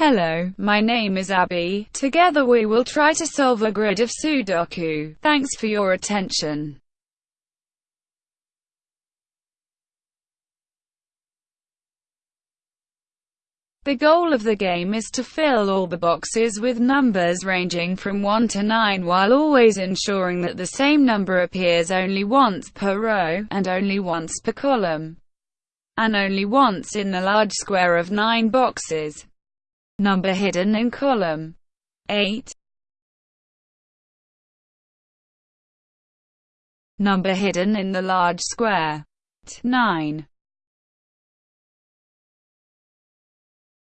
Hello, my name is Abby. Together we will try to solve a grid of Sudoku. Thanks for your attention. The goal of the game is to fill all the boxes with numbers ranging from 1 to 9 while always ensuring that the same number appears only once per row, and only once per column, and only once in the large square of 9 boxes. Number hidden in column. 8 Number hidden in the large square. 9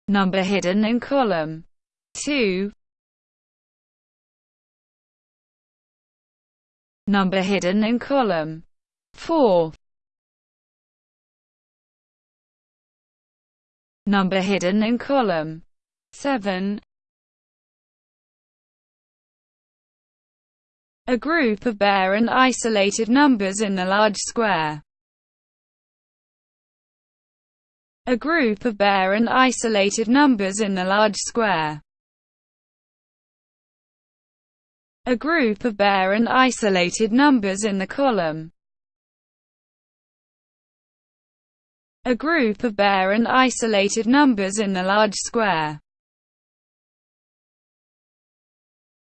Number hidden in column. 2 Number hidden in column. 4 Number hidden in column 7 A group of bare and isolated numbers in the large square. A group of bare and isolated numbers in the large square. A group of bare and isolated numbers in the column. A group of bare and isolated numbers in the large square.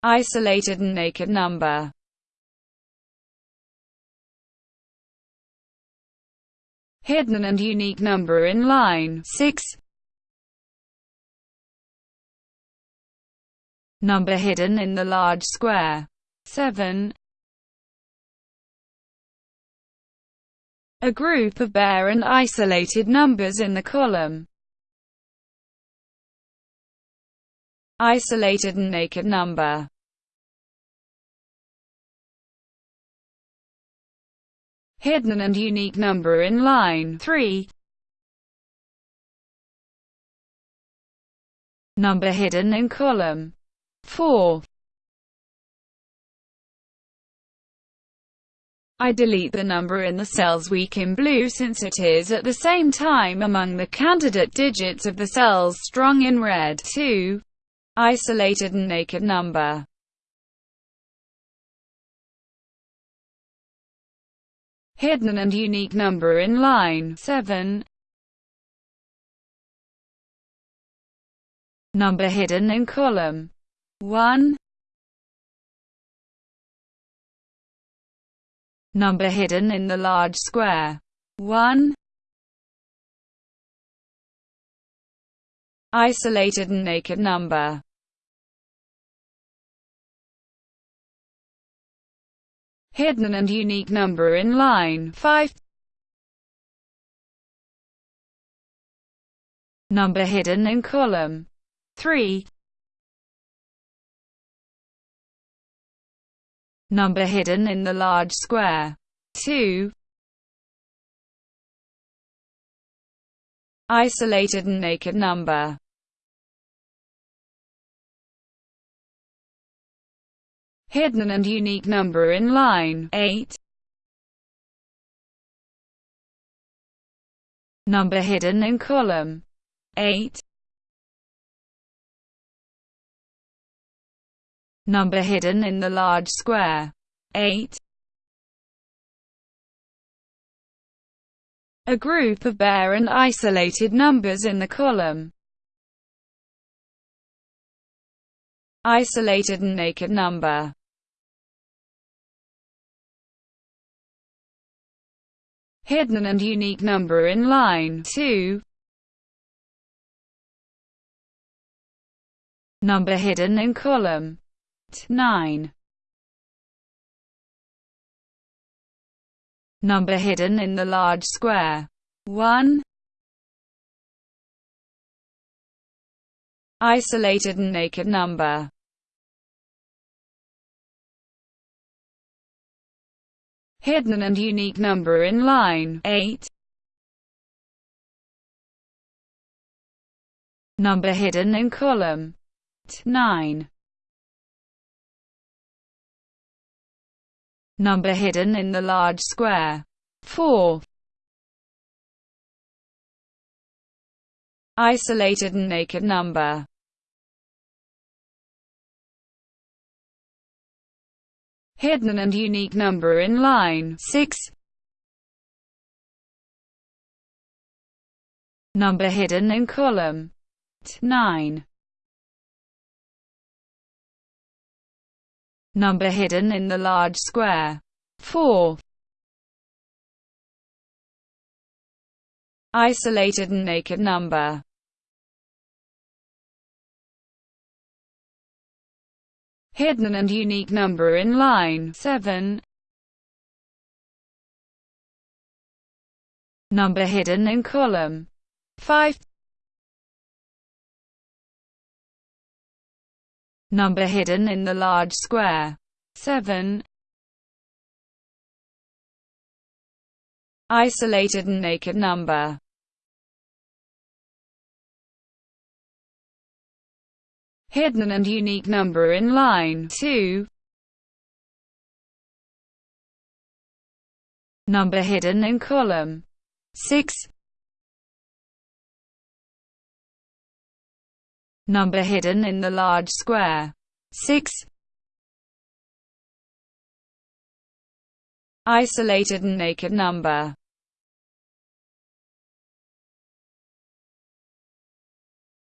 Isolated and naked number. Hidden and unique number in line 6 Number hidden in the large square 7 A group of bare and isolated numbers in the column isolated and naked number. Hidden and unique number in line 3. Number hidden in column 4. I delete the number in the cells weak in blue since it is at the same time among the candidate digits of the cells strong in red 2 isolated and naked number. Hidden and unique number in line 7. Number hidden in column 1. Number hidden in the large square 1. Isolated and naked number hidden and unique number in line 5. Number hidden in column 3. Number hidden in the large square 2. Isolated and naked number hidden and unique number in line 8. Number hidden in column 8. Number hidden in the large square 8. A group of bare and isolated numbers in the column isolated and naked number hidden and unique number in line 2. Number hidden in column 9. Number hidden in the large square 1. Isolated and naked number hidden and unique number in line 8. Number hidden in column 9. number hidden in the large square. 4. Isolated and naked number. Hidden and unique number in line 6. Number hidden in column 9. Number hidden in the large square. 4, isolated and naked number. Hidden and unique number in line. 7, number hidden in column. 5, number hidden in the large square. 7, isolated and naked number. Hidden and unique number in line. 2, number hidden in column. 6, number hidden in the large square. 6, isolated and naked number.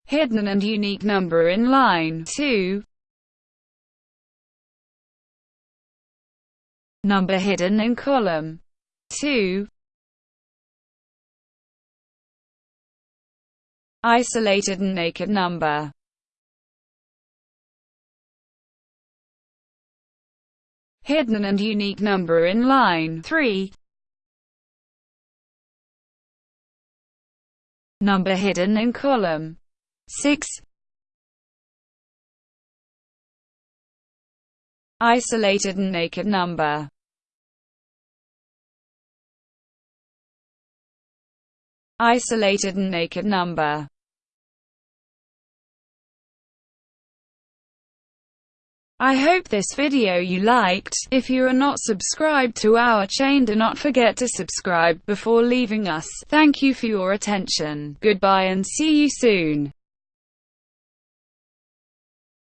Hidden and unique number in line. 2, number hidden in column. 2, isolated and naked number hidden and unique number in line 3, number hidden in column 6 Isolated and naked number. Isolated and naked number I hope this video you liked. If you are not subscribed to our chain do not forget to subscribe before leaving us. Thank you for your attention. Goodbye and see you soon.